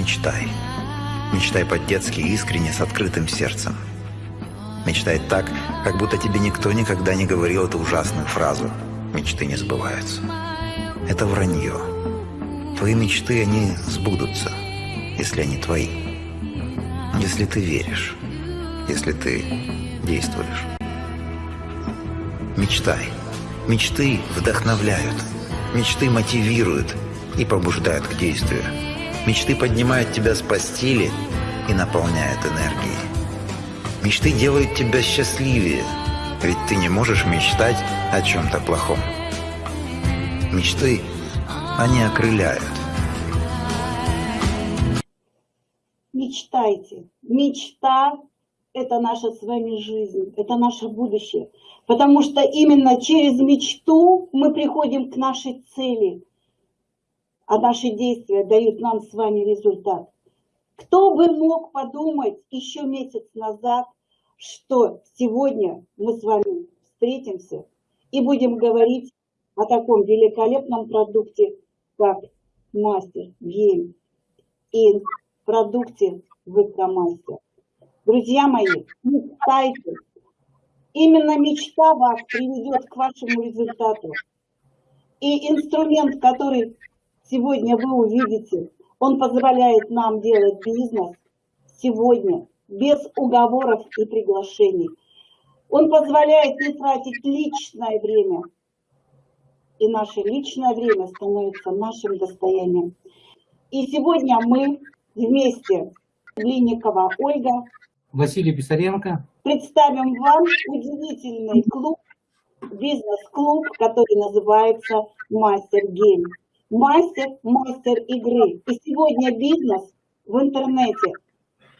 Мечтай. Мечтай по-детски искренне, с открытым сердцем. Мечтай так, как будто тебе никто никогда не говорил эту ужасную фразу «Мечты не сбываются». Это вранье. Твои мечты, они сбудутся, если они твои. Если ты веришь, если ты действуешь. Мечтай. Мечты вдохновляют. Мечты мотивируют и побуждают к действию. Мечты поднимают тебя с постели и наполняют энергией. Мечты делают тебя счастливее, ведь ты не можешь мечтать о чем-то плохом. Мечты, они окрыляют. Мечтайте. Мечта – это наша с вами жизнь, это наше будущее. Потому что именно через мечту мы приходим к нашей цели, а наши действия дают нам с вами результат. Кто бы мог подумать еще месяц назад, что сегодня мы с вами встретимся и будем говорить о таком великолепном продукте, как Мастер Гейм и продукте Выкромастер. Друзья мои, мечтайте. Именно мечта вас приведет к вашему результату. И инструмент, который сегодня вы увидите, он позволяет нам делать бизнес сегодня без уговоров и приглашений. Он позволяет не тратить личное время. И наше личное время становится нашим достоянием. И сегодня мы вместе, Линникова Ольга, Василий Писаренко, представим вам удивительный клуб, бизнес-клуб, который называется Мастер Гейм мастер, мастер игры. И сегодня бизнес в интернете,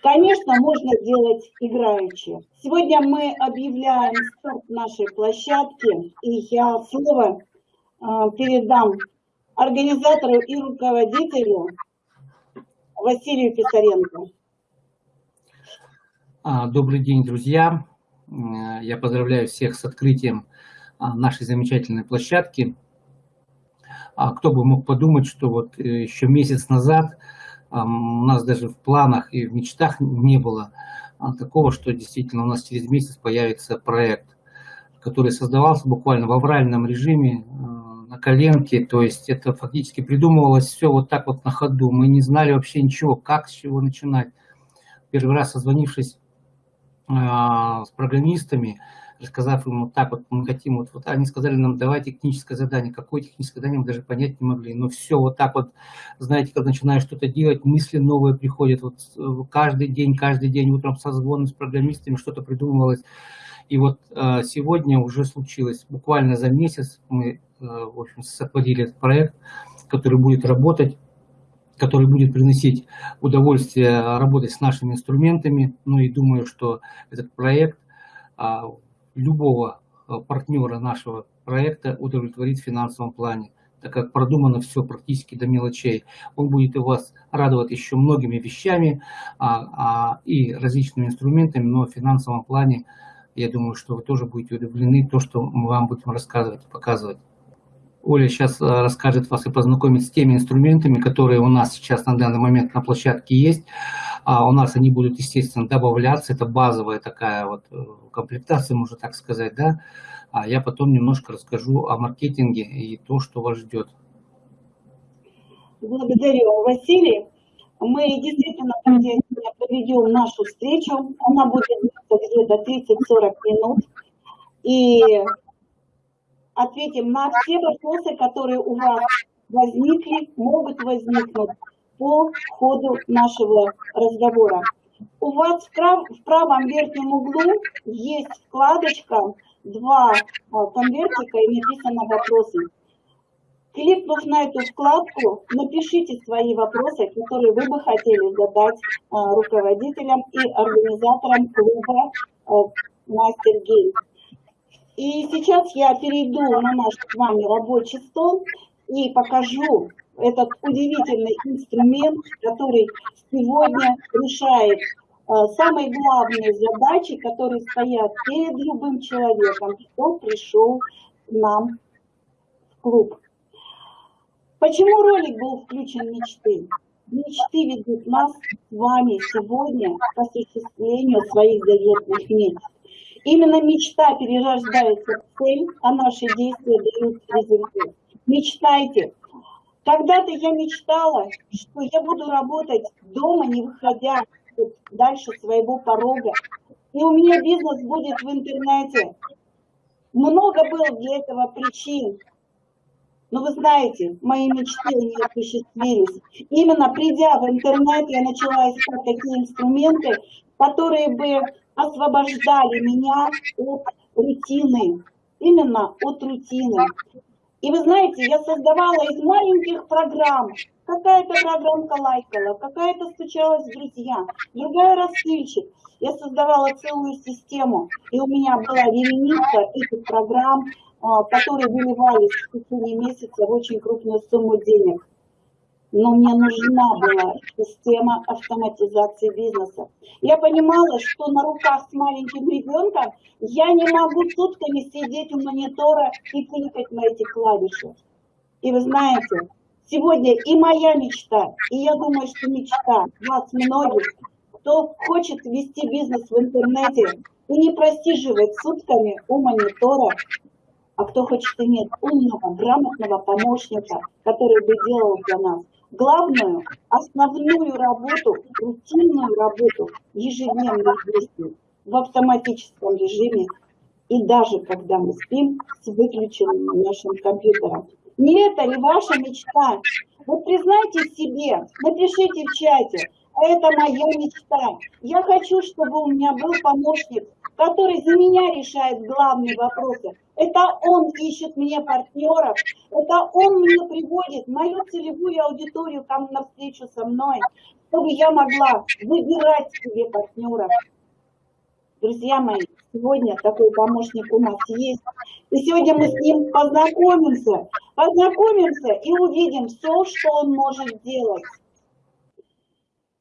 конечно, можно делать играючи. Сегодня мы объявляем старт нашей площадки, и я слово э, передам организатору и руководителю Василию Писаренко. А, добрый день, друзья. Я поздравляю всех с открытием а, нашей замечательной площадки. А кто бы мог подумать, что вот э, еще месяц назад у нас даже в планах и в мечтах не было а, такого, что действительно у нас через месяц появится проект, который создавался буквально в авральном режиме, э, на коленке, то есть это фактически придумывалось все вот так вот на ходу. Мы не знали вообще ничего, как, с чего начинать. Первый раз созвонившись а, с программистами, рассказав вот так вот, мы хотим, вот, вот они сказали нам, давайте техническое задание. Какое техническое задание, мы даже понять не могли. Но все вот так вот, знаете, когда начинаешь что-то делать, мысли новые приходят. Вот э, каждый день, каждый день утром созвоны с программистами, что-то придумывалось. И вот э, сегодня уже случилось, буквально за месяц мы, э, в общем, сотворили этот проект, который будет работать который будет приносить удовольствие работать с нашими инструментами. Ну и думаю, что этот проект а, любого э, партнера нашего проекта удовлетворить в финансовом плане, так как продумано все практически до мелочей. Он будет у вас радовать еще многими вещами а, а, и различными инструментами, но в финансовом плане, я думаю, что вы тоже будете удивлены то, что мы вам будем рассказывать и показывать. Оля сейчас э, расскажет вас и познакомит с теми инструментами, которые у нас сейчас на данный момент на площадке есть. А у нас они будут, естественно, добавляться. Это базовая такая вот э, комплектация, можно так сказать, да. А я потом немножко расскажу о маркетинге и то, что вас ждет. Благодарю, Василий. Мы действительно проведем нашу встречу. Она будет где-то 30-40 минут. И ответим на все вопросы, которые у вас возникли, могут возникнуть по ходу нашего разговора. У вас в, прав, в правом верхнем углу есть вкладочка, два а, конвертика и написано «Вопросы». Кликнув на эту вкладку, напишите свои вопросы, которые вы бы хотели задать а, руководителям и организаторам клуба а, Мастер Гейм. И сейчас я перейду на наш с вами рабочий стол и покажу этот удивительный инструмент, который сегодня решает э, самые главные задачи, которые стоят перед любым человеком, кто пришел к нам в клуб. Почему ролик был включен мечты? мечты ведут нас с вами сегодня к осуществлению своих заветных мечт. Именно мечта перерождается в цель, а наши действия дают результат. Мечтайте. Когда-то я мечтала, что я буду работать дома, не выходя дальше своего порога. И у меня бизнес будет в интернете. Много было для этого причин. Но вы знаете, мои мечты не осуществились. Именно придя в интернет, я начала искать такие инструменты, которые бы освобождали меня от рутины. Именно от рутины. И вы знаете, я создавала из маленьких программ. Какая-то программка лайкала, какая-то стучалась в друзья, другая рассыльщик. Я создавала целую систему, и у меня была вереница этих программ, а, которые выливались в течение месяца в очень крупную сумму денег. Но мне нужна была система автоматизации бизнеса. Я понимала, что на руках с маленьким ребенком я не могу сутками сидеть у монитора и кликать на эти клавиши. И вы знаете, сегодня и моя мечта, и я думаю, что мечта вас многих, кто хочет вести бизнес в интернете и не просиживать сутками у монитора, а кто хочет иметь умного, грамотного помощника, который бы делал для нас главную, основную работу, рутинную работу ежедневных действий в автоматическом режиме и даже когда мы спим с выключенным нашим компьютером. Не это ли ваша мечта? Вот признайте себе, напишите в чате, это моя мечта. Я хочу, чтобы у меня был помощник, который за меня решает главные вопросы. Это он ищет мне партнеров, это он мне приводит мою целевую аудиторию ко на встречу со мной, чтобы я могла выбирать себе партнеров. Друзья мои, сегодня такой помощник у нас есть. И сегодня мы с ним познакомимся, познакомимся и увидим все, что он может делать.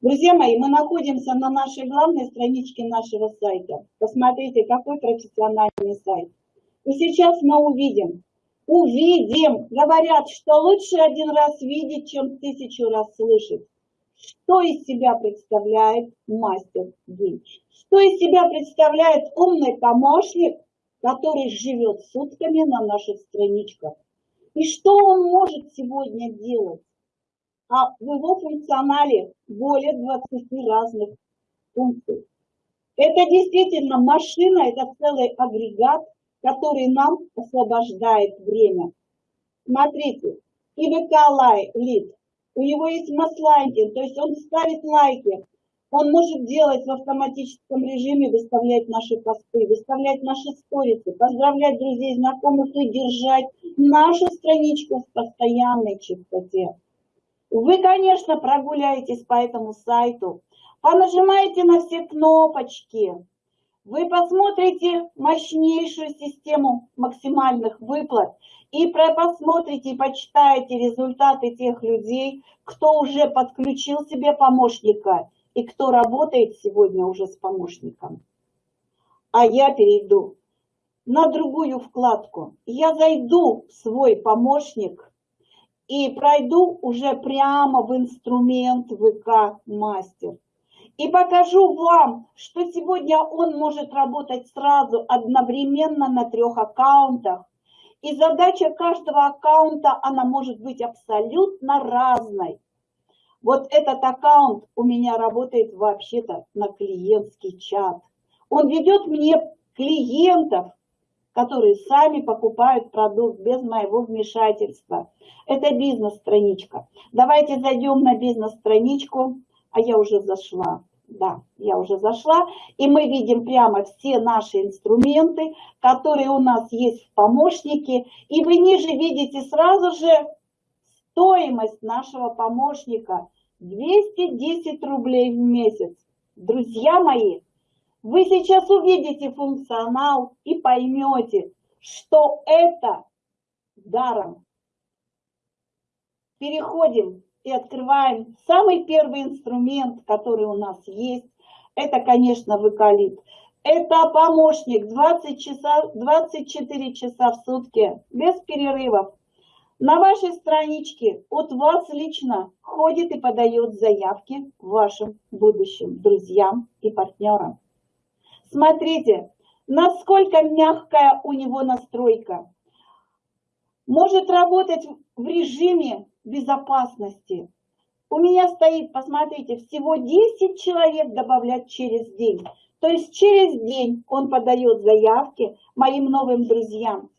Друзья мои, мы находимся на нашей главной страничке нашего сайта. Посмотрите, какой профессиональный сайт. И сейчас мы увидим, увидим, говорят, что лучше один раз видеть, чем тысячу раз слышать. Что из себя представляет мастер гей? Что из себя представляет умный помощник, который живет сутками на наших страничках? И что он может сегодня делать? а в его функционале более 20 разных функций. Это действительно машина, это целый агрегат, который нам освобождает время. Смотрите, ИВК Лид, у него есть масслайкинг, то есть он ставит лайки, он может делать в автоматическом режиме, выставлять наши посты, выставлять наши сторисы, поздравлять друзей, знакомых и держать нашу страничку в постоянной чистоте. Вы, конечно, прогуляетесь по этому сайту, понажимаете на все кнопочки, вы посмотрите мощнейшую систему максимальных выплат и посмотрите и почитаете результаты тех людей, кто уже подключил себе помощника и кто работает сегодня уже с помощником. А я перейду на другую вкладку. Я зайду в свой помощник и пройду уже прямо в инструмент ВК Мастер. И покажу вам, что сегодня он может работать сразу одновременно на трех аккаунтах. И задача каждого аккаунта, она может быть абсолютно разной. Вот этот аккаунт у меня работает вообще-то на клиентский чат. Он ведет мне клиентов, которые сами покупают продукт без моего вмешательства. Это бизнес-страничка. Давайте зайдем на бизнес-страничку, а я уже зашла. Да, я уже зашла, и мы видим прямо все наши инструменты, которые у нас есть в помощнике, и вы ниже видите сразу же стоимость нашего помощника 210 рублей в месяц. Друзья мои, вы сейчас увидите функционал и поймете, что это даром. Переходим и открываем самый первый инструмент, который у нас есть. Это, конечно, выкалит. Это помощник 20 часа, 24 часа в сутки, без перерывов. На вашей страничке от вас лично ходит и подает заявки вашим будущим друзьям и партнерам. Смотрите, насколько мягкая у него настройка. Может работать в режиме безопасности. У меня стоит, посмотрите, всего 10 человек добавлять через день. То есть через день он подает заявки моим новым друзьям.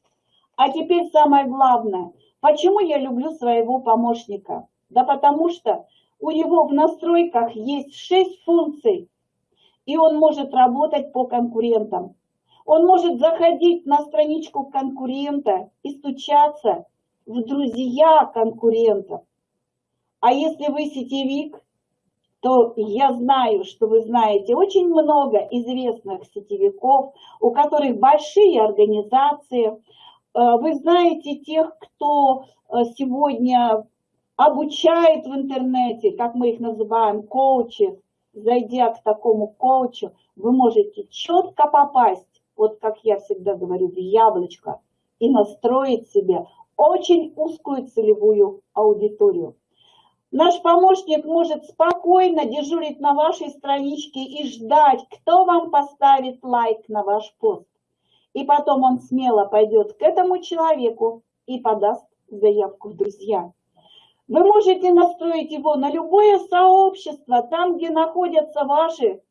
А теперь самое главное. Почему я люблю своего помощника? Да потому что у него в настройках есть 6 функций, и он может работать по конкурентам. Он может заходить на страничку конкурента и стучаться в друзья конкурентов. А если вы сетевик, то я знаю, что вы знаете очень много известных сетевиков, у которых большие организации. Э, вы знаете тех, кто э, сегодня обучает в интернете, как мы их называем, коучи. Зайдя к такому коучу, вы можете четко попасть, вот как я всегда говорю, в яблочко, и настроить себе очень узкую целевую аудиторию. Наш помощник может спокойно дежурить на вашей страничке и ждать, кто вам поставит лайк на ваш пост. И потом он смело пойдет к этому человеку и подаст заявку в друзья. Вы можете настроить его на любое сообщество, там, где находятся ваши,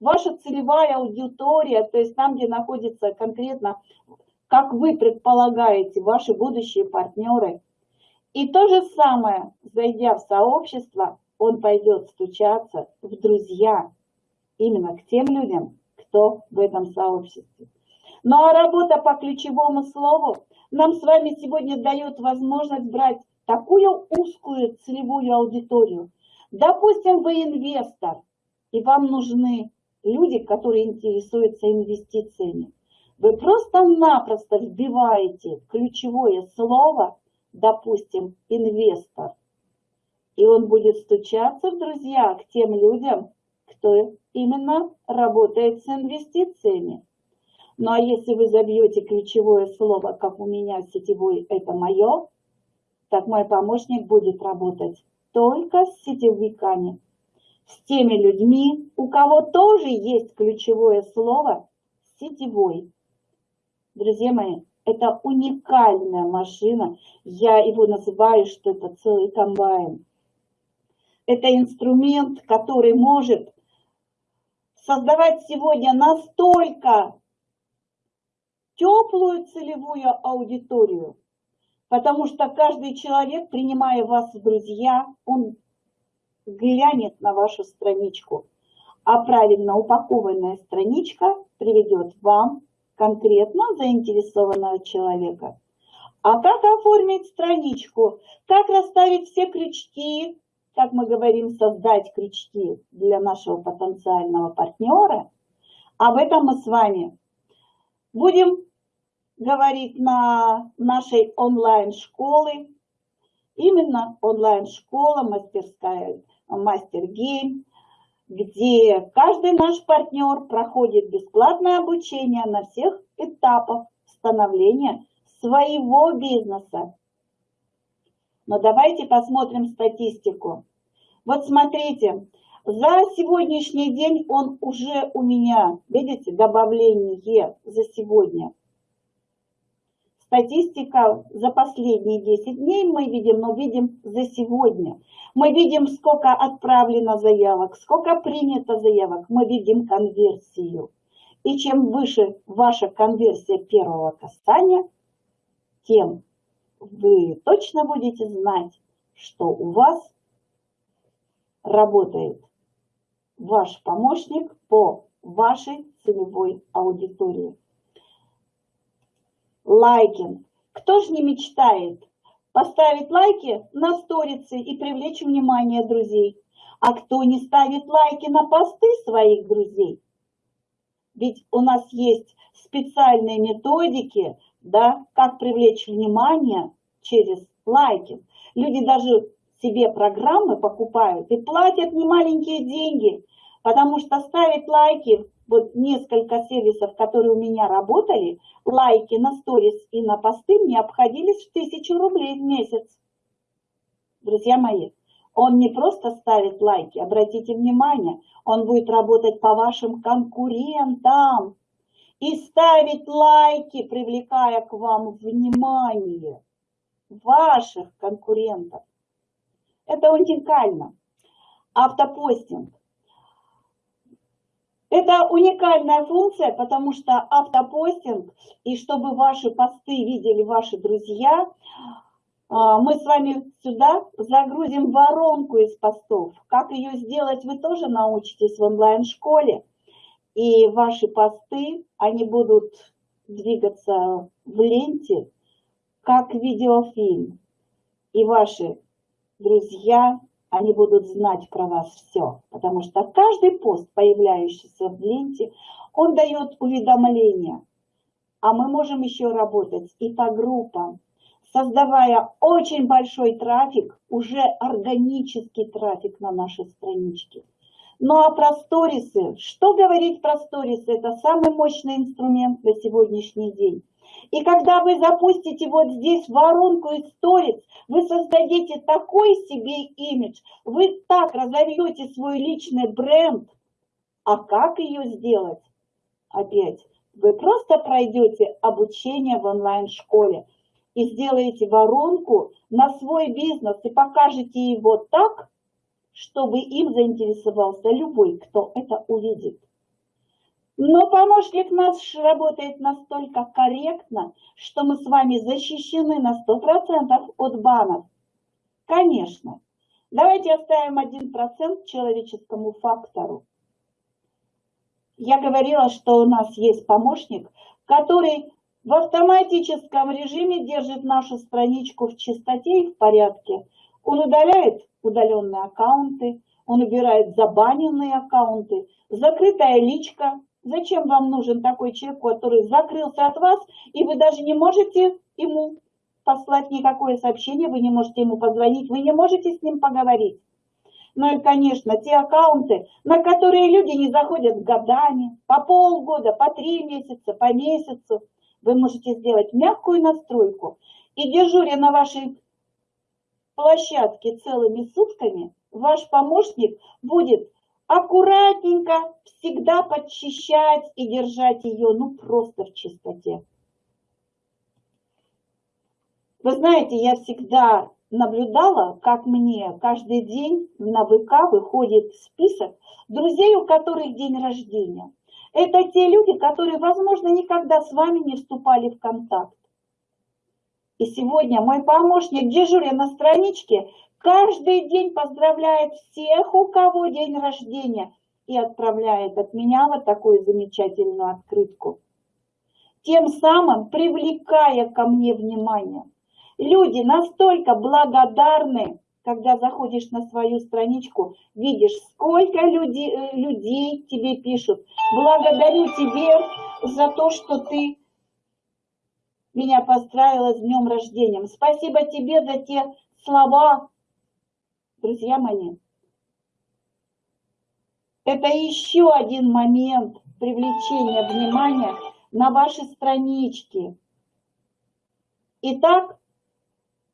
ваша целевая аудитория, то есть там, где находится конкретно, как вы предполагаете, ваши будущие партнеры – и то же самое, зайдя в сообщество, он пойдет стучаться в друзья именно к тем людям, кто в этом сообществе. Ну а работа по ключевому слову нам с вами сегодня дает возможность брать такую узкую целевую аудиторию. Допустим, вы инвестор, и вам нужны люди, которые интересуются инвестициями. Вы просто-напросто вбиваете ключевое слово допустим, инвестор, и он будет стучаться в друзья к тем людям, кто именно работает с инвестициями. Ну а если вы забьете ключевое слово, как у меня сетевой «это мое», так мой помощник будет работать только с сетевиками, с теми людьми, у кого тоже есть ключевое слово «сетевой». Друзья мои, это уникальная машина. Я его называю, что это целый комбайн. Это инструмент, который может создавать сегодня настолько теплую целевую аудиторию, потому что каждый человек, принимая вас в друзья, он глянет на вашу страничку, а правильно упакованная страничка приведет вам конкретно заинтересованного человека. А как оформить страничку? Как расставить все крючки? Как мы говорим, создать крючки для нашего потенциального партнера? Об этом мы с вами будем говорить на нашей онлайн-школы. Именно онлайн-школа, мастерская, мастер- game где каждый наш партнер проходит бесплатное обучение на всех этапах становления своего бизнеса. Но давайте посмотрим статистику. Вот смотрите, за сегодняшний день он уже у меня, видите, добавление за сегодня Статистика за последние 10 дней мы видим, но видим за сегодня. Мы видим, сколько отправлено заявок, сколько принято заявок. Мы видим конверсию. И чем выше ваша конверсия первого касания, тем вы точно будете знать, что у вас работает ваш помощник по вашей целевой аудитории лайкинг. Кто же не мечтает поставить лайки на сторицы и привлечь внимание друзей? А кто не ставит лайки на посты своих друзей? Ведь у нас есть специальные методики, да, как привлечь внимание через лайки. Люди даже себе программы покупают и платят немаленькие деньги Потому что ставить лайки, вот несколько сервисов, которые у меня работали, лайки на сторис и на посты мне обходились в тысячу рублей в месяц. Друзья мои, он не просто ставит лайки, обратите внимание, он будет работать по вашим конкурентам и ставить лайки, привлекая к вам внимание ваших конкурентов. Это уникально. Автопостинг. Это уникальная функция, потому что автопостинг, и чтобы ваши посты видели ваши друзья, а, мы с вами сюда загрузим воронку из постов. Как ее сделать, вы тоже научитесь в онлайн-школе. И ваши посты, они будут двигаться в ленте, как видеофильм. И ваши друзья, они будут знать про вас все. Потому что каждый пост, появляющийся в ленте, он дает уведомления. А мы можем еще работать и по группам, создавая очень большой трафик, уже органический трафик на нашей страничке. Ну а про сторисы, что говорить про сторисы, это самый мощный инструмент на сегодняшний день. И когда вы запустите вот здесь воронку из вы создадите такой себе имидж, вы так разовьете свой личный бренд. А как ее сделать? Опять, вы просто пройдете обучение в онлайн-школе и сделаете воронку на свой бизнес и покажете его так, чтобы им заинтересовался любой, кто это увидит. Но помощник наш работает настолько корректно, что мы с вами защищены на 100% от банов. Конечно. Давайте оставим 1% человеческому фактору. Я говорила, что у нас есть помощник, который в автоматическом режиме держит нашу страничку в чистоте и в порядке. Он удаляет удаленные аккаунты, он убирает забаненные аккаунты, закрытая личка. Зачем вам нужен такой человек, который закрылся от вас, и вы даже не можете ему послать никакое сообщение, вы не можете ему позвонить, вы не можете с ним поговорить. Ну и, конечно, те аккаунты, на которые люди не заходят годами, по полгода, по три месяца, по месяцу – вы можете сделать мягкую настройку и дежуря на вашей площадке целыми сутками, ваш помощник будет аккуратненько всегда подчищать и держать ее ну просто в чистоте. Вы знаете, я всегда наблюдала, как мне каждый день на ВК выходит список друзей, у которых день рождения. Это те люди, которые, возможно, никогда с вами не вступали в контакт. И сегодня мой помощник, дежуря на страничке, каждый день поздравляет всех, у кого день рождения, и отправляет от меня вот такую замечательную открытку. Тем самым привлекая ко мне внимание. Люди настолько благодарны когда заходишь на свою страничку, видишь, сколько людей, э, людей тебе пишут. Благодарю тебе за то, что ты меня поздравила с днем рождения. Спасибо тебе за те слова, друзья мои. Это еще один момент привлечения внимания на ваши странички. Итак,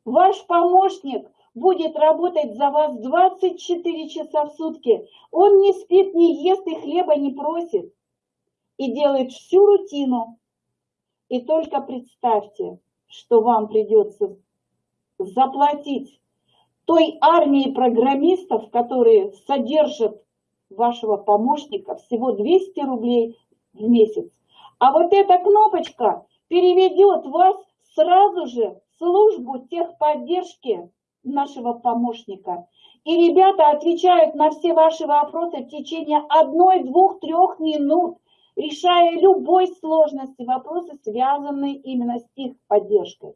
ваш помощник будет работать за вас 24 часа в сутки. Он не спит, не ест и хлеба не просит. И делает всю рутину. И только представьте, что вам придется заплатить той армии программистов, которые содержат вашего помощника, всего 200 рублей в месяц. А вот эта кнопочка переведет вас сразу же в службу техподдержки нашего помощника. И ребята отвечают на все ваши вопросы в течение одной, двух, трех минут, решая любой сложности, вопросы, связанные именно с их поддержкой.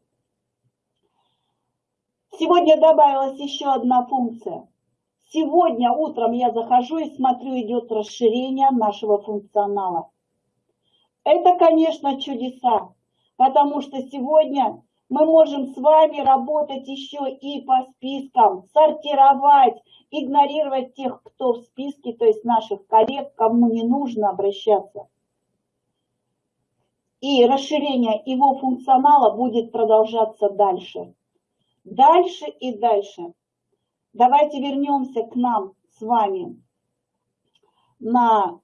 Сегодня добавилась еще одна функция. Сегодня утром я захожу и смотрю, идет расширение нашего функционала. Это, конечно, чудеса, потому что сегодня мы можем с вами работать еще и по спискам, сортировать, игнорировать тех, кто в списке, то есть наших коллег, кому не нужно обращаться. И расширение его функционала будет продолжаться дальше. Дальше и дальше. Давайте вернемся к нам с вами на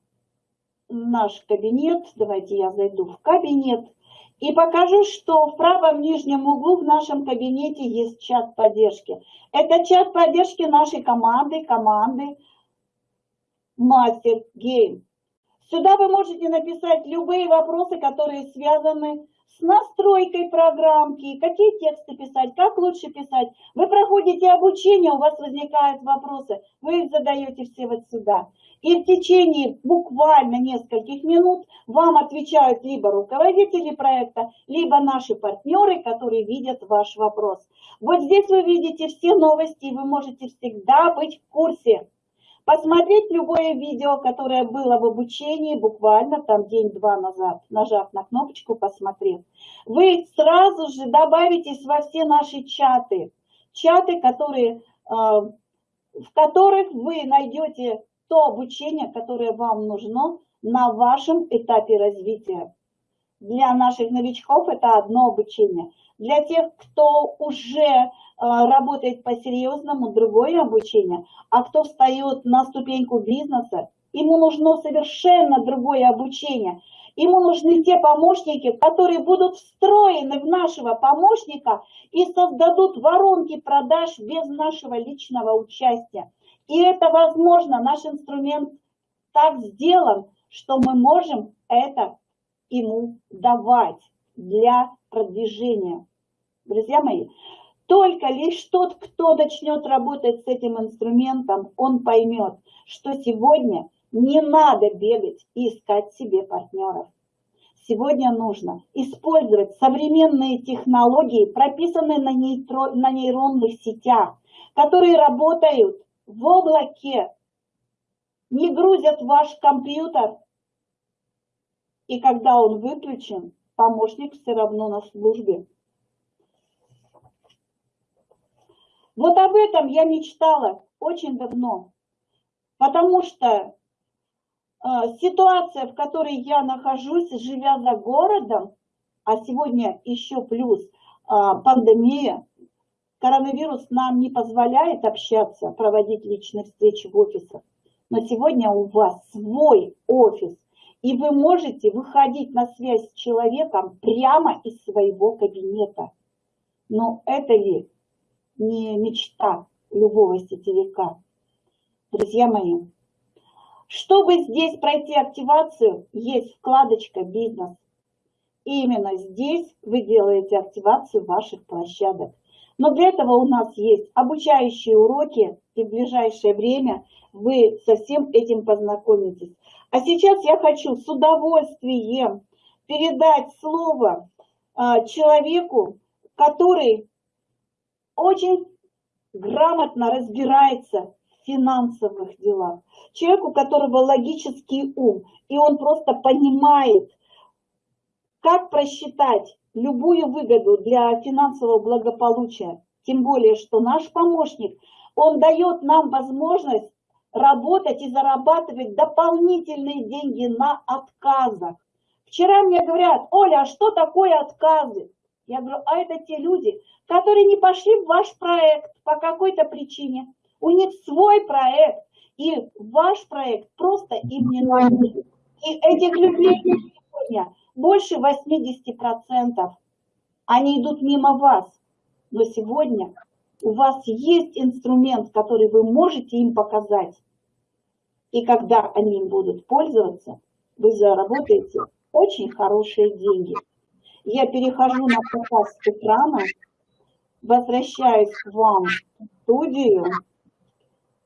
наш кабинет. Давайте я зайду в кабинет. И покажу, что в правом нижнем углу в нашем кабинете есть чат поддержки. Это чат поддержки нашей команды, команды Master Game. Сюда вы можете написать любые вопросы, которые связаны с настройкой программки, какие тексты писать, как лучше писать. Вы проходите обучение, у вас возникают вопросы, вы их задаете все вот сюда. И в течение буквально нескольких минут вам отвечают либо руководители проекта, либо наши партнеры, которые видят ваш вопрос. Вот здесь вы видите все новости, и вы можете всегда быть в курсе. Посмотреть любое видео, которое было в обучении буквально там день-два назад, нажав на кнопочку «Посмотреть». Вы сразу же добавитесь во все наши чаты. Чаты, которые, э, в которых вы найдете то обучение, которое вам нужно на вашем этапе развития. Для наших новичков это одно обучение. Для тех, кто уже э, работает по-серьезному, другое обучение. А кто встает на ступеньку бизнеса, ему нужно совершенно другое обучение. Ему нужны те помощники, которые будут встроены в нашего помощника и создадут воронки продаж без нашего личного участия. И это возможно, наш инструмент так сделан, что мы можем это ему давать для продвижения. Друзья мои, только лишь тот, кто начнет работать с этим инструментом, он поймет, что сегодня не надо бегать и искать себе партнеров. Сегодня нужно использовать современные технологии, прописанные на, нейтро, на нейронных сетях, которые работают в облаке, не грузят ваш компьютер, и когда он выключен, помощник все равно на службе. Вот об этом я мечтала очень давно, потому что э, ситуация, в которой я нахожусь, живя за городом, а сегодня еще плюс э, пандемия, коронавирус нам не позволяет общаться, проводить личные встречи в офисах. Но сегодня у вас свой офис, и вы можете выходить на связь с человеком прямо из своего кабинета. Но это ли не мечта любого сетевика? Друзья мои, чтобы здесь пройти активацию, есть вкладочка «Бизнес». И именно здесь вы делаете активацию ваших площадок. Но для этого у нас есть обучающие уроки, и в ближайшее время вы со всем этим познакомитесь. А сейчас я хочу с удовольствием передать слово а, человеку, который очень грамотно разбирается в финансовых делах. Человеку, у которого логический ум, и он просто понимает, как просчитать любую выгоду для финансового благополучия. Тем более, что наш помощник, он дает нам возможность работать и зарабатывать дополнительные деньги на отказах. Вчера мне говорят, Оля, а что такое отказы? Я говорю, а это те люди, которые не пошли в ваш проект по какой-то причине. У них свой проект, и ваш проект просто им не нужен. И этих людей сегодня больше 80%. Они идут мимо вас. Но сегодня у вас есть инструмент, который вы можете им показать. И когда они будут пользоваться, вы заработаете очень хорошие деньги. Я перехожу на показ экрана, возвращаюсь к вам в студию.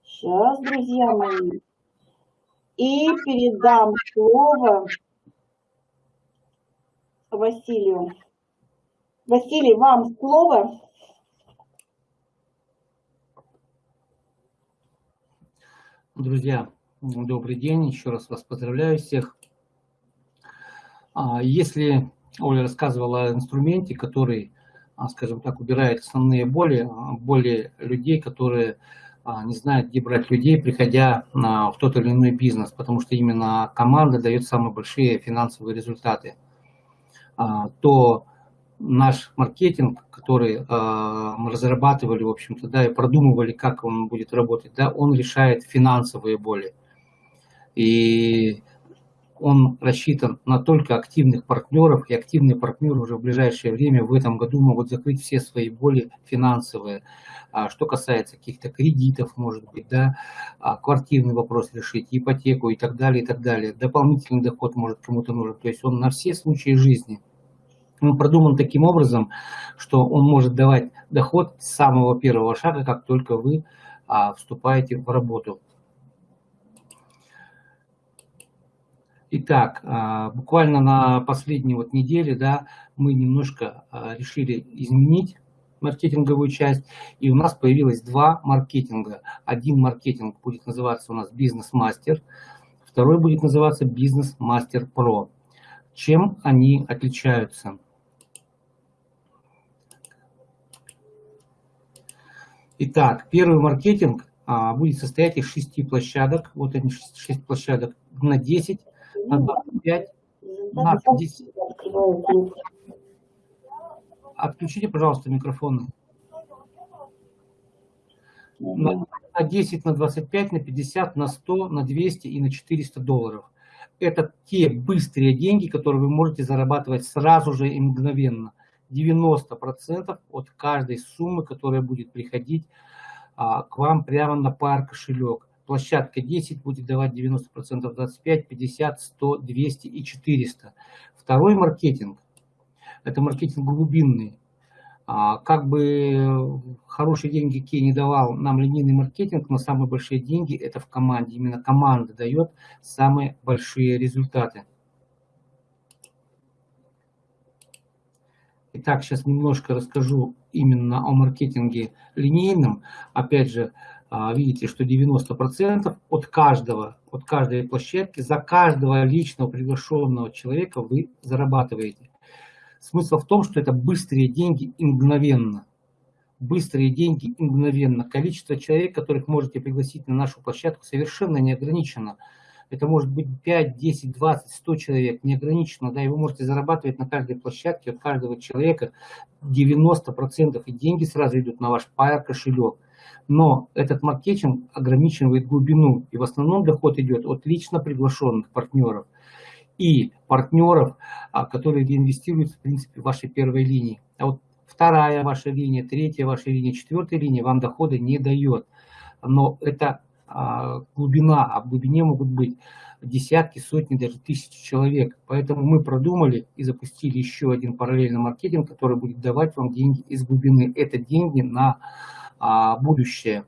Сейчас, друзья мои. И передам слово Василию. Василий, вам слово. Друзья, добрый день, еще раз вас поздравляю всех. А, если Оля рассказывала о инструменте, который скажем так, убирает основные боли, боли людей, которые не знают, где брать людей, приходя в тот или иной бизнес, потому что именно команда дает самые большие финансовые результаты. То наш маркетинг, который мы разрабатывали, в общем-то, да, и продумывали, как он будет работать, да, он решает финансовые боли. И он рассчитан на только активных партнеров, и активные партнеры уже в ближайшее время в этом году могут закрыть все свои боли финансовые. А что касается каких-то кредитов, может быть, да, а квартирный вопрос решить, ипотеку и так далее, и так далее. Дополнительный доход может кому-то нужен. То есть он на все случаи жизни – он продуман таким образом, что он может давать доход с самого первого шага, как только вы а, вступаете в работу. Итак, а, буквально на последней вот неделе да, мы немножко а, решили изменить маркетинговую часть, и у нас появилось два маркетинга. Один маркетинг будет называться у нас бизнес-мастер, второй будет называться бизнес-мастер про. Чем они отличаются? Итак, первый маркетинг а, будет состоять из шести площадок. Вот они, шесть площадок на 10, на 25, на 50. Отключите, пожалуйста, микрофоны. На, на 10, на 25, на 50, на 100, на 200 и на 400 долларов. Это те быстрые деньги, которые вы можете зарабатывать сразу же и мгновенно. 90% от каждой суммы, которая будет приходить а, к вам прямо на пар кошелек. Площадка 10 будет давать 90%, 25, 50, 100, 200 и 400. Второй маркетинг – это маркетинг глубинный. А, как бы хорошие деньги какие не давал нам линейный маркетинг, но самые большие деньги – это в команде. Именно команда дает самые большие результаты. Итак, сейчас немножко расскажу именно о маркетинге линейном. Опять же, видите, что 90% от каждого, от каждой площадки, за каждого личного приглашенного человека вы зарабатываете. Смысл в том, что это быстрые деньги и мгновенно. Быстрые деньги и мгновенно. Количество человек, которых можете пригласить на нашу площадку, совершенно не ограничено. Это может быть 5, 10, 20, 100 человек, неограниченно, да, и вы можете зарабатывать на каждой площадке от каждого человека 90%, и деньги сразу идут на ваш Pair кошелек. Но этот маркетинг ограничивает глубину, и в основном доход идет от лично приглашенных партнеров и партнеров, а, которые инвестируют в принципе в вашей первой линии. А вот вторая ваша линия, третья ваша линия, четвертая линия вам дохода не дает. Но это а, глубина, а в глубине могут быть десятки, сотни, даже тысячи человек. Поэтому мы продумали и запустили еще один параллельный маркетинг, который будет давать вам деньги из глубины. Это деньги на а, будущее.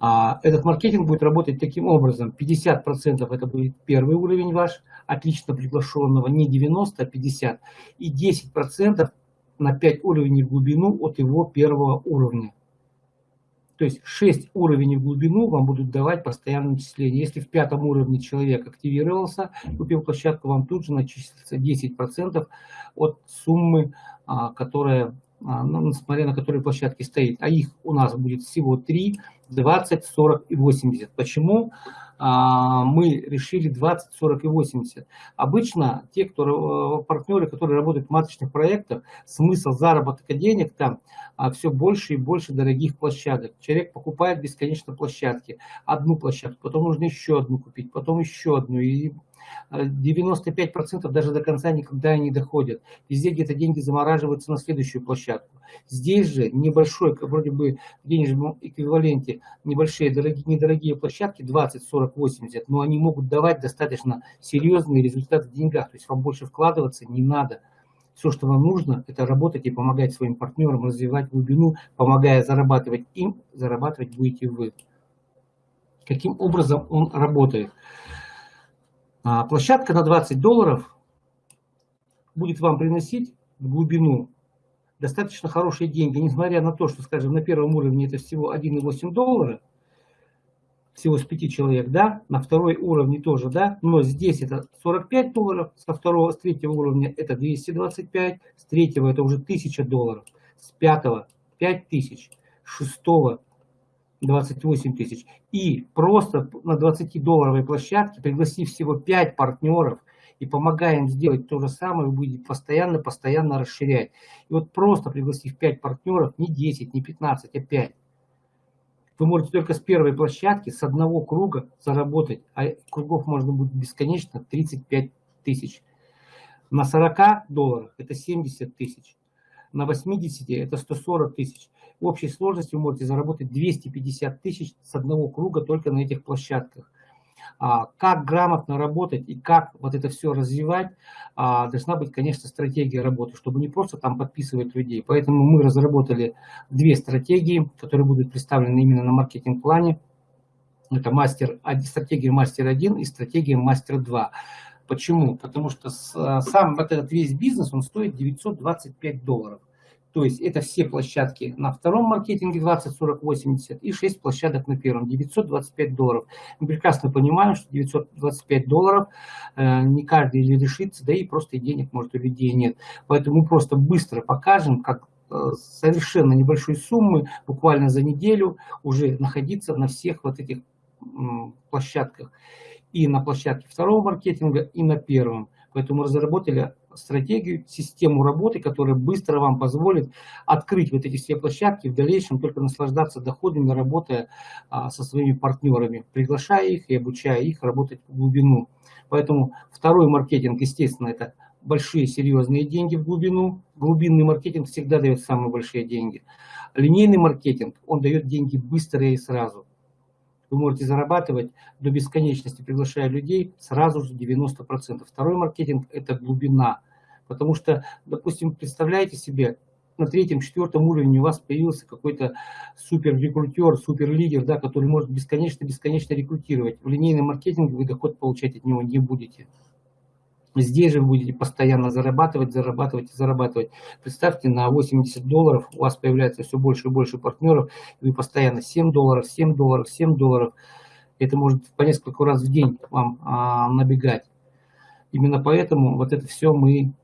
А, этот маркетинг будет работать таким образом. 50% это будет первый уровень ваш, отлично приглашенного, не 90, а 50. И 10% на 5 уровней в глубину от его первого уровня. То есть 6 уровней в глубину вам будут давать постоянное начисление. Если в пятом уровне человек активировался, купил площадку, вам тут же начислится 10% от суммы, а, которая, а, несмотря на которой площадке стоит. А их у нас будет всего 3, 20, 40 и 80. Почему? А, мы решили 20, 40 и 80. Обычно те, кто, э, партнеры, которые работают в маточных проектах, смысл заработка денег там а, все больше и больше дорогих площадок. Человек покупает бесконечно площадки. Одну площадку, потом нужно еще одну купить, потом еще одну. И 95% даже до конца никогда не доходят. Везде где-то деньги замораживаются на следующую площадку. Здесь же небольшой, вроде бы в денежном эквиваленте, небольшие, дорогие, недорогие площадки, 20, 40, 80, но они могут давать достаточно серьезные результаты в деньгах. То есть вам больше вкладываться не надо. Все, что вам нужно, это работать и помогать своим партнерам развивать глубину, помогая зарабатывать им, зарабатывать будете вы. Каким образом он работает? А площадка на 20 долларов будет вам приносить в глубину достаточно хорошие деньги, несмотря на то, что, скажем, на первом уровне это всего 1,8 доллара, всего с 5 человек, да, на второй уровне тоже, да, но здесь это 45 долларов, со второго, с третьего уровня это 225, с третьего это уже 1000 долларов, с пятого 5000, шестого 28 тысяч. И просто на 20-долларовой площадке, пригласив всего 5 партнеров и помогая им сделать то же самое, вы будете постоянно-постоянно расширять. И вот просто пригласив 5 партнеров, не 10, не 15, а 5, вы можете только с первой площадки, с одного круга заработать, а кругов можно будет бесконечно 35 тысяч. На 40 долларах это 70 тысяч, на 80 это 140 тысяч. В общей сложности вы можете заработать 250 тысяч с одного круга только на этих площадках. А, как грамотно работать и как вот это все развивать, а, должна быть, конечно, стратегия работы, чтобы не просто там подписывать людей. Поэтому мы разработали две стратегии, которые будут представлены именно на маркетинг-плане. Это мастер, стратегия мастер 1 и стратегия мастер 2. Почему? Потому что сам вот этот весь бизнес, он стоит 925 долларов. То есть это все площадки на втором маркетинге 20, 40, 80 и 6 площадок на первом, 925 долларов. Мы прекрасно понимаем, что 925 долларов э, не каждый решится, да и просто денег может у людей нет. Поэтому мы просто быстро покажем, как э, совершенно небольшой суммы, буквально за неделю уже находиться на всех вот этих э, площадках. И на площадке второго маркетинга, и на первом. Поэтому разработали стратегию, систему работы, которая быстро вам позволит открыть вот эти все площадки, в дальнейшем только наслаждаться доходами, работая а, со своими партнерами, приглашая их и обучая их работать в глубину. Поэтому второй маркетинг, естественно, это большие серьезные деньги в глубину. Глубинный маркетинг всегда дает самые большие деньги. Линейный маркетинг, он дает деньги быстро и сразу вы можете зарабатывать до бесконечности, приглашая людей, сразу же 90%. Второй маркетинг – это глубина. Потому что, допустим, представляете себе, на третьем, четвертом уровне у вас появился какой-то супер рекрутер, супер лидер, да, который может бесконечно-бесконечно рекрутировать. В линейном маркетинге вы доход получать от него не будете. Здесь же вы будете постоянно зарабатывать, зарабатывать и зарабатывать. Представьте, на 80 долларов у вас появляется все больше и больше партнеров, и вы постоянно 7 долларов, 7 долларов, 7 долларов. Это может по несколько раз в день вам а, набегать. Именно поэтому вот это все мы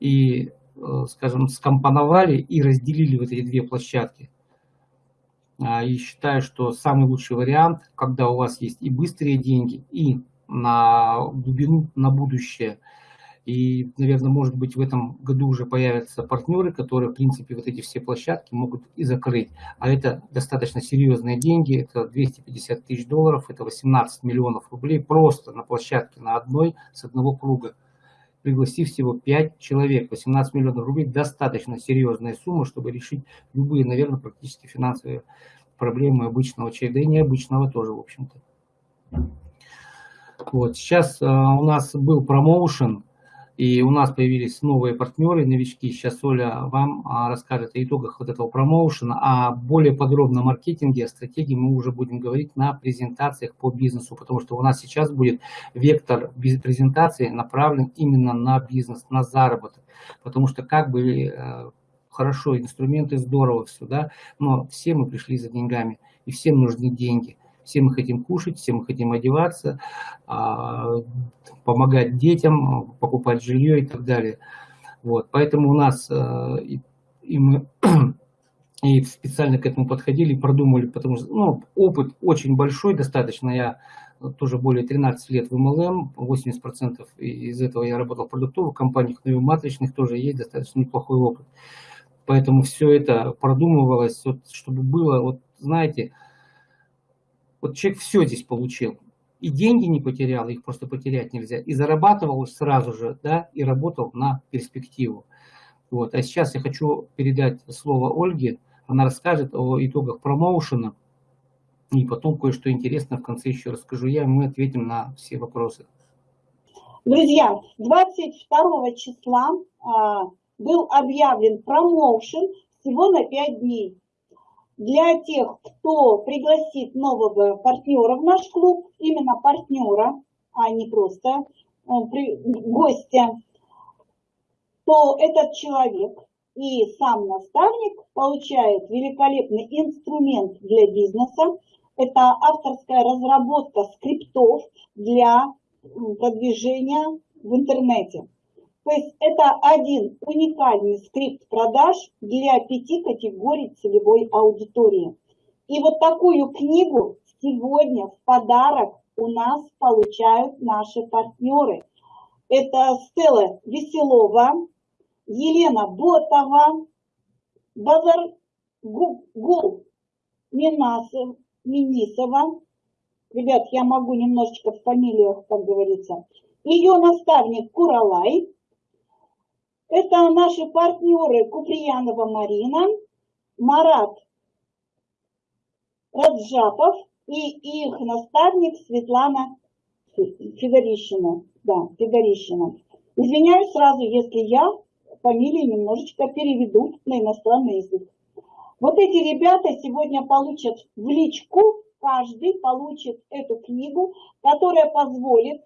и, э, скажем, скомпоновали и разделили вот эти две площадки. А, и считаю, что самый лучший вариант, когда у вас есть и быстрые деньги, и на глубину, на будущее. И, наверное, может быть, в этом году уже появятся партнеры, которые, в принципе, вот эти все площадки могут и закрыть. А это достаточно серьезные деньги, это 250 тысяч долларов, это 18 миллионов рублей просто на площадке, на одной, с одного круга. Пригласив всего 5 человек, 18 миллионов рублей, достаточно серьезная сумма, чтобы решить любые, наверное, практически финансовые проблемы обычного и необычного тоже, в общем-то. Вот, сейчас а, у нас был промоушен, и у нас появились новые партнеры, новички. Сейчас Оля вам а, расскажет о итогах вот этого промоушена, а более подробно о маркетинге, о стратегии мы уже будем говорить на презентациях по бизнесу, потому что у нас сейчас будет вектор презентации направлен именно на бизнес, на заработок. Потому что как бы э, хорошо, инструменты здорово, все, да, но все мы пришли за деньгами, и всем нужны деньги. Все мы хотим кушать, все мы хотим одеваться, а, помогать детям, покупать жилье и так далее. Вот, поэтому у нас э, и мы и специально к этому подходили, продумали, потому что ну, опыт очень большой достаточно. Я тоже более 13 лет в MLM, 80% из этого я работал в продуктовых компаниях, но и в матричных тоже есть достаточно неплохой опыт. Поэтому все это продумывалось, вот, чтобы было, вот знаете, вот человек все здесь получил. И деньги не потерял, их просто потерять нельзя. И зарабатывал сразу же, да, и работал на перспективу. Вот. А сейчас я хочу передать слово Ольге. Она расскажет о итогах промоушена. И потом кое-что интересное в конце еще расскажу я, и мы ответим на все вопросы. Друзья, 22 числа а, был объявлен промоушен всего на 5 дней для тех, кто пригласит нового партнера в наш клуб, именно партнера, а не просто гостя, то этот человек и сам наставник получает великолепный инструмент для бизнеса, Это авторская разработка скриптов для продвижения в интернете. То есть это один уникальный скрипт продаж для пяти категорий целевой аудитории. И вот такую книгу сегодня в подарок у нас получают наши партнеры. Это Стелла Веселова, Елена Ботова, Базар Гул Минисова. Ребят, я могу немножечко в фамилиях, как говорится. Ее наставник Куралай. Это наши партнеры Куприянова Марина, Марат Раджапов и их наставник Светлана Федорищина. Да, Федорищина. Извиняюсь сразу, если я фамилии немножечко переведу на иностранный язык. Вот эти ребята сегодня получат в личку, каждый получит эту книгу, которая позволит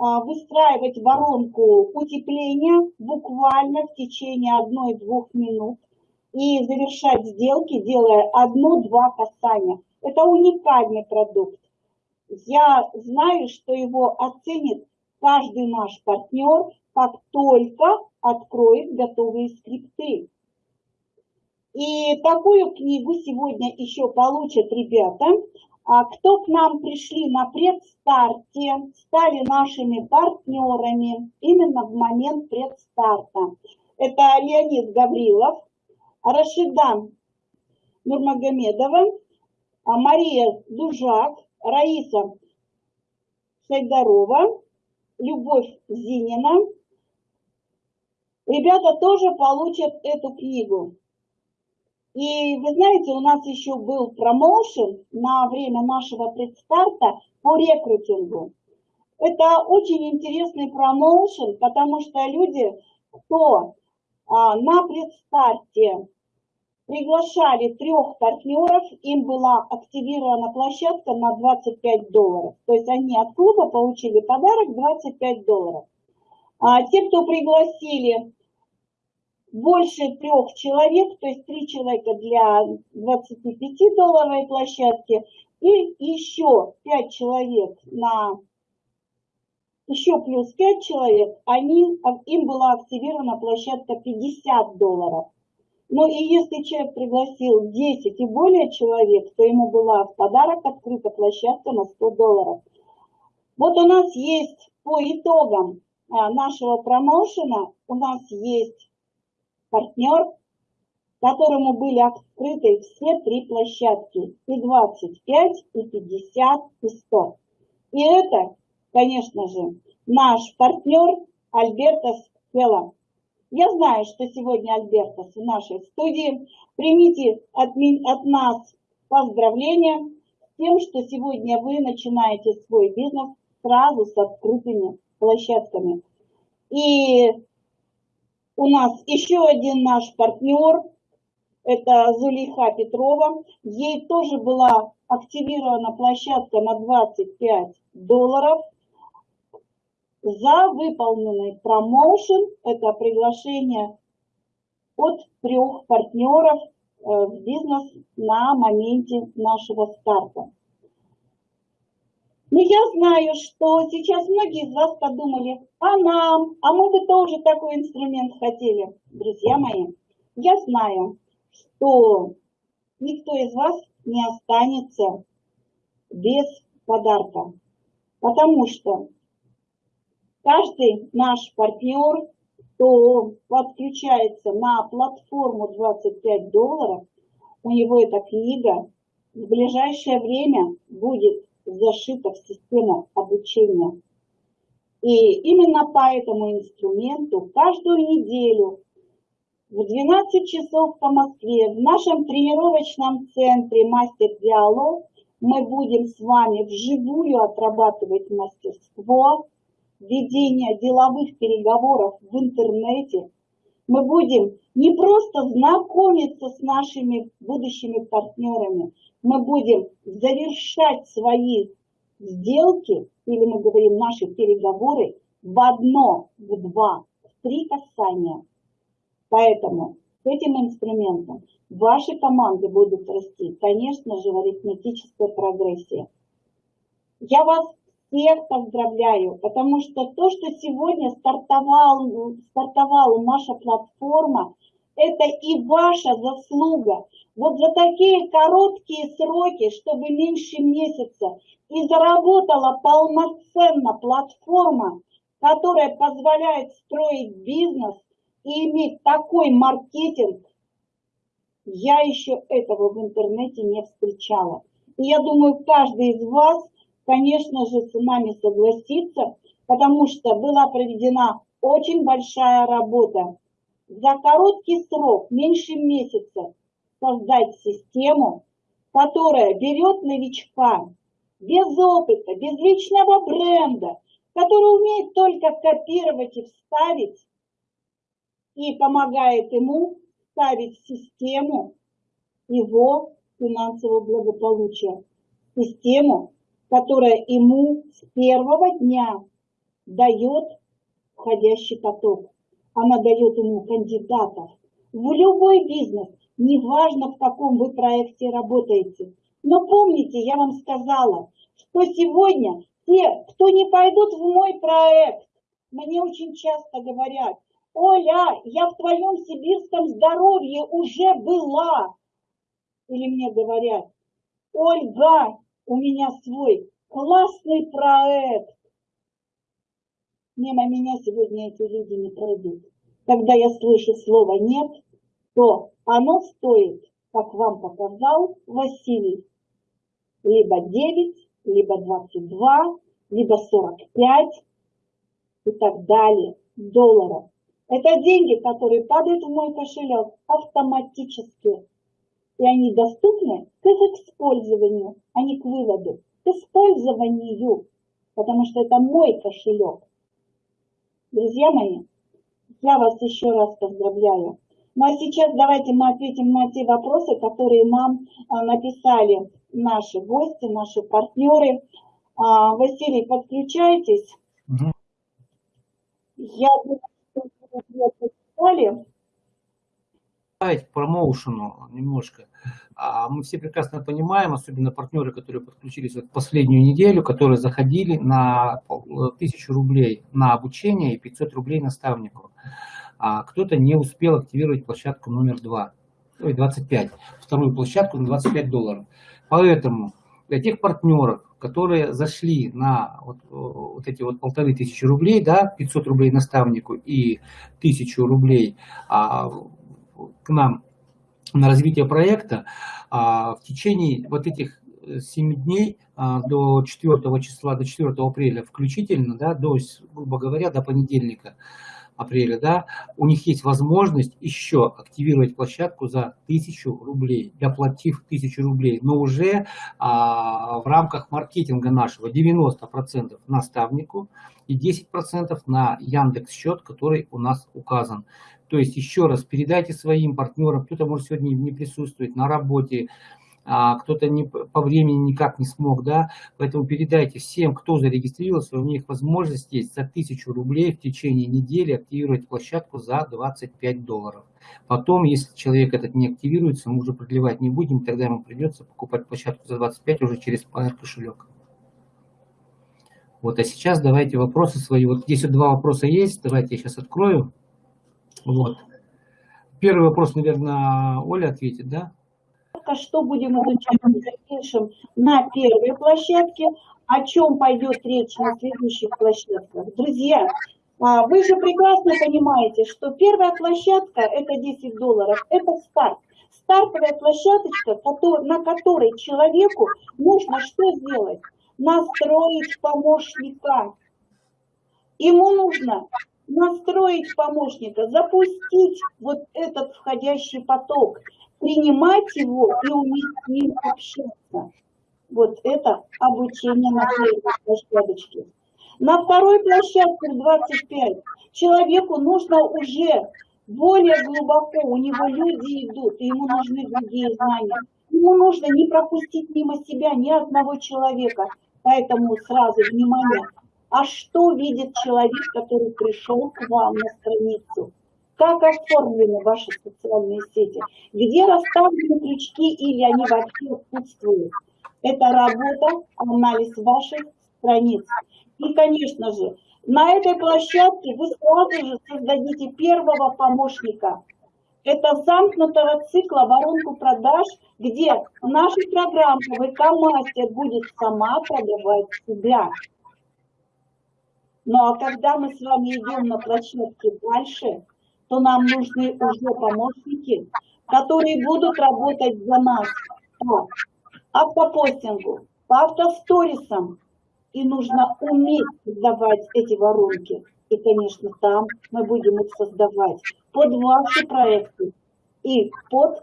выстраивать воронку утепления буквально в течение одной-двух минут и завершать сделки, делая одно-два касания. Это уникальный продукт. Я знаю, что его оценит каждый наш партнер, как только откроет готовые скрипты. И такую книгу сегодня еще получат ребята, а кто к нам пришли на предстарте, стали нашими партнерами именно в момент предстарта. Это Леонид Гаврилов, Рашида Нурмагомедова, а Мария Дужак, Раиса Сайдарова, Любовь Зинина. Ребята тоже получат эту книгу. И вы знаете, у нас еще был промоушен на время нашего предстарта по рекрутингу. Это очень интересный промоушен, потому что люди, кто а, на предстарте приглашали трех партнеров, им была активирована площадка на 25 долларов. То есть они от клуба получили подарок 25 долларов. А те, кто пригласили больше трех человек, то есть три человека для 25-долларовой площадки, и еще пять человек на еще плюс пять человек, они, им была активирована площадка 50 долларов. Но и если человек пригласил 10 и более человек, то ему была в подарок открыта площадка на 100 долларов. Вот у нас есть по итогам а, нашего промоушена, у нас есть партнер, которому были открыты все три площадки, и 25, и 50, и 100. И это, конечно же, наш партнер Альбертос Фелла. Я знаю, что сегодня Альбертос в нашей студии. Примите от, от нас поздравления с тем, что сегодня вы начинаете свой бизнес сразу с открытыми площадками. И у нас еще один наш партнер, это Зулейха Петрова. Ей тоже была активирована площадка на 25 долларов за выполненный промоушен. Это приглашение от трех партнеров э, в бизнес на моменте нашего старта. Но ну, я знаю, что сейчас многие из вас подумали, а нам, а мы бы тоже такой инструмент хотели. Друзья мои, я знаю, что никто из вас не останется без подарка, потому что каждый наш партнер, кто подключается на платформу 25 долларов, у него эта книга в ближайшее время будет зашита в систему обучения. И именно по этому инструменту каждую неделю в 12 часов по Москве в нашем тренировочном центре «Мастер Диалог» мы будем с вами вживую отрабатывать мастерство, ведения деловых переговоров в интернете. Мы будем не просто знакомиться с нашими будущими партнерами, мы будем завершать свои сделки, или мы говорим наши переговоры, в одно, в два, в три касания. Поэтому с этим инструментом ваши команды будут расти, конечно же, в арифметической прогрессии. Я вас всех поздравляю, потому что то, что сегодня стартовал, стартовала наша платформа, это и ваша заслуга. Вот за такие короткие сроки, чтобы меньше месяца, и заработала полноценно платформа, которая позволяет строить бизнес и иметь такой маркетинг, я еще этого в интернете не встречала. И я думаю, каждый из вас, конечно же, с нами согласится, потому что была проведена очень большая работа. За короткий срок, меньше месяца, создать систему, которая берет новичка без опыта, без личного бренда, который умеет только копировать и вставить, и помогает ему ставить в систему его финансового благополучия. Систему, которая ему с первого дня дает входящий поток. Она дает ему кандидатов в любой бизнес, неважно в каком вы проекте работаете. Но помните, я вам сказала, что сегодня те, кто не пойдут в мой проект, мне очень часто говорят, Оля, я в твоем сибирском здоровье уже была. Или мне говорят, Ольга, у меня свой классный проект. Мимо меня сегодня эти люди не пройдут. Когда я слышу слово «нет», то оно стоит, как вам показал Василий, либо 9, либо 22, либо 45 и так далее долларов. Это деньги, которые падают в мой кошелек автоматически. И они доступны к их использованию, а не к выводу. К использованию. Потому что это мой кошелек. Друзья мои, я вас еще раз поздравляю. Ну а сейчас давайте мы ответим на те вопросы, которые нам а, написали наши гости, наши партнеры. А, Василий, подключайтесь. Угу. Я думаю, добавить промоушену немножко. А, мы все прекрасно понимаем, особенно партнеры, которые подключились в последнюю неделю, которые заходили на 1000 рублей на обучение и 500 рублей наставнику. А кто-то не успел активировать площадку номер 2, ой, 25, вторую площадку на 25 долларов. Поэтому для тех партнеров, которые зашли на вот, вот эти вот полторы тысячи рублей, да, 500 рублей наставнику и тысячу рублей а, к нам на развитие проекта, а, в течение вот этих 7 дней а, до 4 числа, до 4 апреля включительно, да, до, грубо говоря, до понедельника, апреля, да, у них есть возможность еще активировать площадку за 1000 рублей, доплатив 1000 рублей, но уже а, в рамках маркетинга нашего 90% наставнику и 10% на Яндекс счет, который у нас указан. То есть еще раз передайте своим партнерам, кто-то может сегодня не присутствовать на работе, а кто-то не, по времени никак не смог, да, поэтому передайте всем, кто зарегистрировался, у них возможность есть за 1000 рублей в течение недели активировать площадку за 25 долларов. Потом, если человек этот не активируется, мы уже продлевать не будем, тогда ему придется покупать площадку за 25 уже через PR кошелек. Вот, а сейчас давайте вопросы свои. Вот здесь вот два вопроса есть, давайте я сейчас открою. Вот. Первый вопрос, наверное, Оля ответит, да? что будем изучать в дальнейшем на первой площадке, о чем пойдет речь на следующих площадках. Друзья, а, вы же прекрасно понимаете, что первая площадка это 10 долларов, это старт. Стартовая площадочка, на которой человеку нужно что сделать? Настроить помощника. Ему нужно настроить помощника, запустить вот этот входящий поток принимать его и уметь с ним общаться. Вот это обучение на первой площадочке. На второй площадке 25 человеку нужно уже более глубоко, у него люди идут, и ему нужны другие знания. Ему нужно не пропустить мимо себя ни одного человека. Поэтому сразу внимание, а что видит человек, который пришел к вам на страницу? как оформлены ваши социальные сети, где расставлены крючки или они вообще отсутствуют. Это работа, анализ ваших страниц. И, конечно же, на этой площадке вы сразу же создадите первого помощника. Это замкнутого цикла воронку продаж, где наша программа ВК-мастер будет сама продавать себя. Ну а когда мы с вами идем на площадке дальше, то нам нужны уже помощники, которые будут работать за нас по автопостингу, по автосторисам. И нужно уметь создавать эти воронки. И, конечно, там мы будем их создавать под ваши проекты и под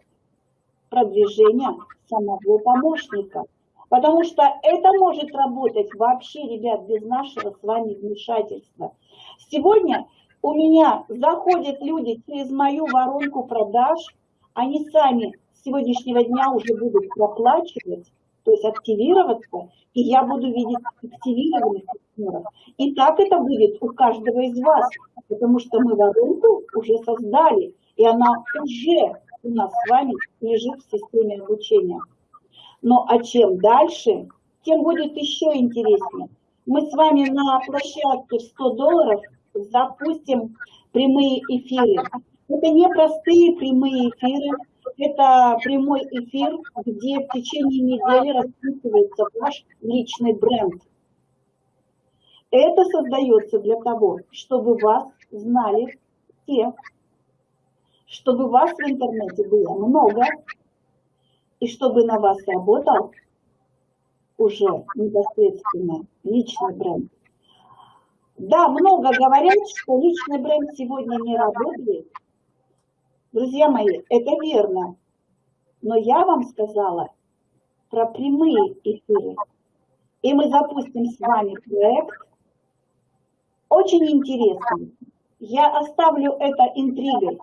продвижение самого помощника. Потому что это может работать вообще, ребят, без нашего с вами вмешательства. Сегодня у меня заходят люди через мою воронку продаж, они сами с сегодняшнего дня уже будут проплачивать, то есть активироваться, и я буду видеть активированных партнеров. И так это будет у каждого из вас, потому что мы воронку уже создали, и она уже у нас с вами лежит в системе обучения. Но а чем дальше, тем будет еще интереснее. Мы с вами на площадке в 100 долларов запустим прямые эфиры. Это не простые прямые эфиры, это прямой эфир, где в течение недели расписывается ваш личный бренд. Это создается для того, чтобы вас знали все, чтобы вас в интернете было много, и чтобы на вас работал уже непосредственно личный бренд. Да, много говорят, что личный бренд сегодня не работает. Друзья мои, это верно. Но я вам сказала про прямые эфиры. И мы запустим с вами проект. Очень интересный. Я оставлю это интригой.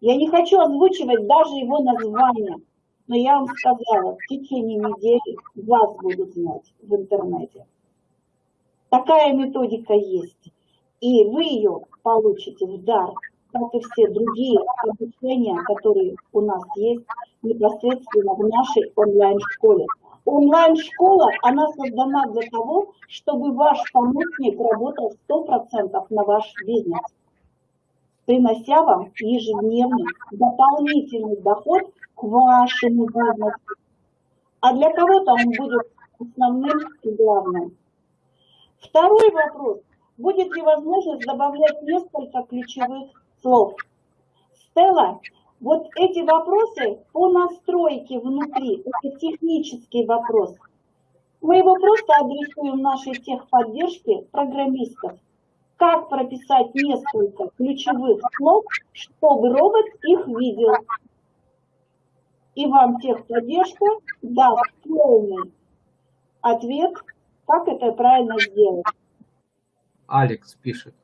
Я не хочу озвучивать даже его название. Но я вам сказала, в течение недели вас будут знать в интернете. Такая методика есть. И вы ее получите в дар, как и все другие обучения, которые у нас есть непосредственно в нашей онлайн-школе. Онлайн-школа, она создана для того, чтобы ваш помощник работал 100% на ваш бизнес, принося вам ежедневный дополнительный доход к вашему бизнесу. А для кого-то он будет основным и главным. Второй вопрос. Будет ли возможность добавлять несколько ключевых слов? Стелла, вот эти вопросы по настройке внутри, это технический вопрос. Мы его просто адресуем нашей техподдержке программистов. Как прописать несколько ключевых слов, чтобы робот их видел. И вам техподдержка даст полный ответ как это правильно сделать? Алекс пишет.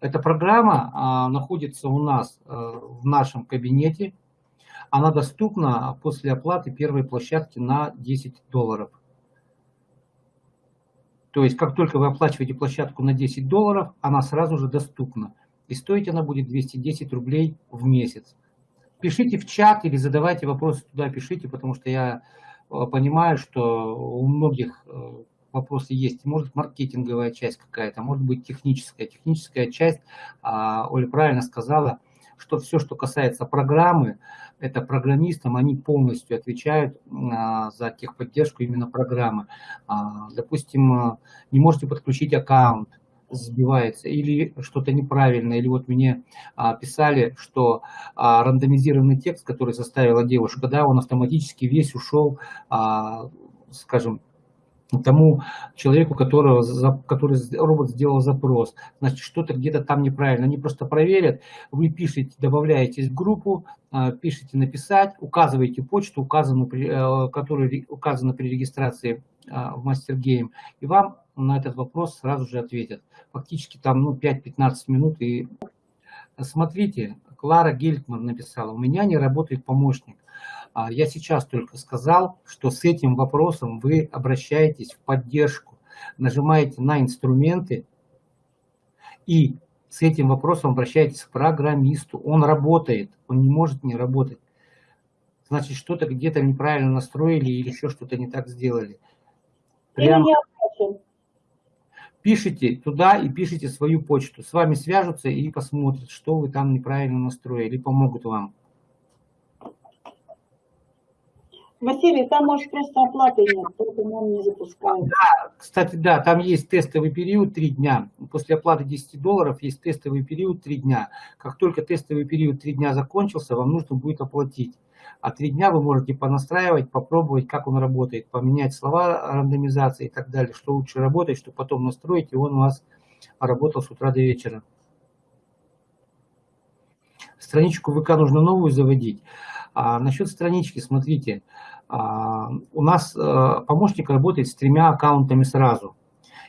Эта программа а, находится у нас а, в нашем кабинете. Она доступна после оплаты первой площадки на 10 долларов. То есть, как только вы оплачиваете площадку на 10 долларов, она сразу же доступна. И стоить она будет 210 рублей в месяц. Пишите в чат или задавайте вопросы туда, пишите, потому что я а, понимаю, что у многих вопросы есть. Может маркетинговая часть какая-то, может быть техническая. Техническая часть, а, Оля правильно сказала, что все, что касается программы, это программистам, они полностью отвечают а, за техподдержку именно программы. А, допустим, не можете подключить аккаунт, сбивается, или что-то неправильно, или вот мне а, писали, что а, рандомизированный текст, который составила девушка, да, он автоматически весь ушел, а, скажем, тому человеку, которого, который робот сделал запрос. Значит, что-то где-то там неправильно. Они просто проверят, вы пишете, добавляетесь в группу, а, пишите написать, указываете почту, указанную, э, которая указана при регистрации а, в Game, и вам на этот вопрос сразу же ответят. Фактически там ну, 5-15 минут. И смотрите, Клара Гельтман написала, у меня не работает помощник. А я сейчас только сказал, что с этим вопросом вы обращаетесь в поддержку, нажимаете на инструменты и с этим вопросом обращайтесь к программисту. Он работает, он не может не работать. Значит, что-то где-то неправильно настроили или еще что-то не так сделали. Прям пишите туда и пишите свою почту. С вами свяжутся и посмотрят, что вы там неправильно настроили, помогут вам. Василий, там может просто оплаты нет, поэтому он не запускает. Да, кстати, да, там есть тестовый период 3 дня. После оплаты 10 долларов есть тестовый период 3 дня. Как только тестовый период 3 дня закончился, вам нужно будет оплатить. А 3 дня вы можете понастраивать, попробовать, как он работает, поменять слова рандомизации и так далее, что лучше работает, чтобы потом настроить, и он у вас работал с утра до вечера. Страничку ВК нужно новую заводить. А насчет странички, смотрите, а, у нас а, помощник работает с тремя аккаунтами сразу.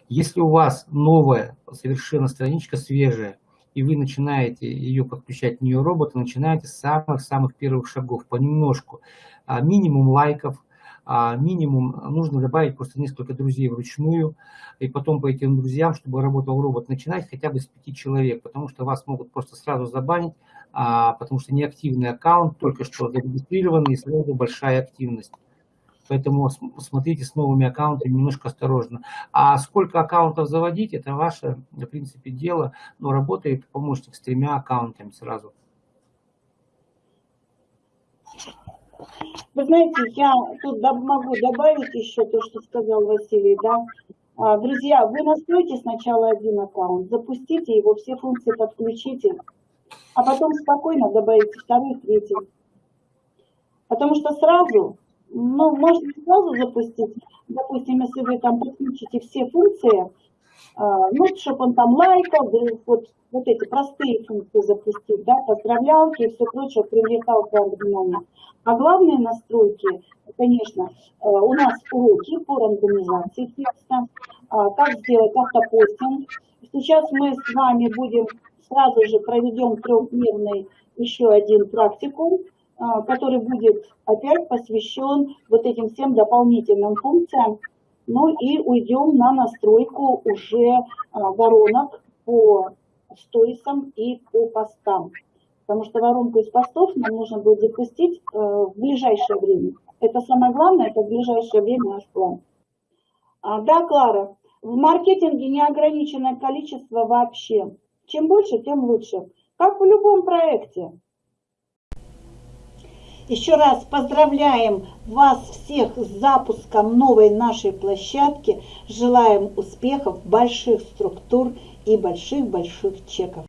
Если у вас новая совершенно страничка свежая, и вы начинаете ее подключать в нее робота, начинаете с самых-самых первых шагов, понемножку. А, минимум лайков, а минимум нужно добавить просто несколько друзей вручную, и потом по этим друзьям, чтобы работал робот, начинать хотя бы с пяти человек, потому что вас могут просто сразу забанить, а, потому что неактивный аккаунт, только что зарегистрированный, и сразу большая активность. Поэтому смотрите с новыми аккаунтами немножко осторожно. А сколько аккаунтов заводить, это ваше, в принципе, дело, но работает помощник с тремя аккаунтами сразу. Вы знаете, я тут могу добавить еще то, что сказал Василий, да. А, друзья, вы настройте сначала один аккаунт, запустите его, все функции подключите, а потом спокойно добавите второй, третий. Потому что сразу, ну, можно сразу запустить, допустим, если вы там подключите все функции, а, ну, чтобы он там лайкал, вот, вот эти простые функции запустить, да, поздравлялки и все прочее, привлекал внимание. А главные настройки, конечно, э, у нас уроки по рандомизации текста, а, как сделать автопостинг. Сейчас мы с вами будем, сразу же проведем трехдневный еще один практикум, а, который будет опять посвящен вот этим всем дополнительным функциям. Ну и уйдем на настройку уже а, воронок по сторисам и по постам потому что воронку из постов нам нужно будет запустить э, в ближайшее время. Это самое главное, это в ближайшее время наш план. А, да, Клара, в маркетинге неограниченное количество вообще. Чем больше, тем лучше. Как в любом проекте. Еще раз поздравляем вас всех с запуском новой нашей площадки. Желаем успехов, больших структур и больших-больших чеков.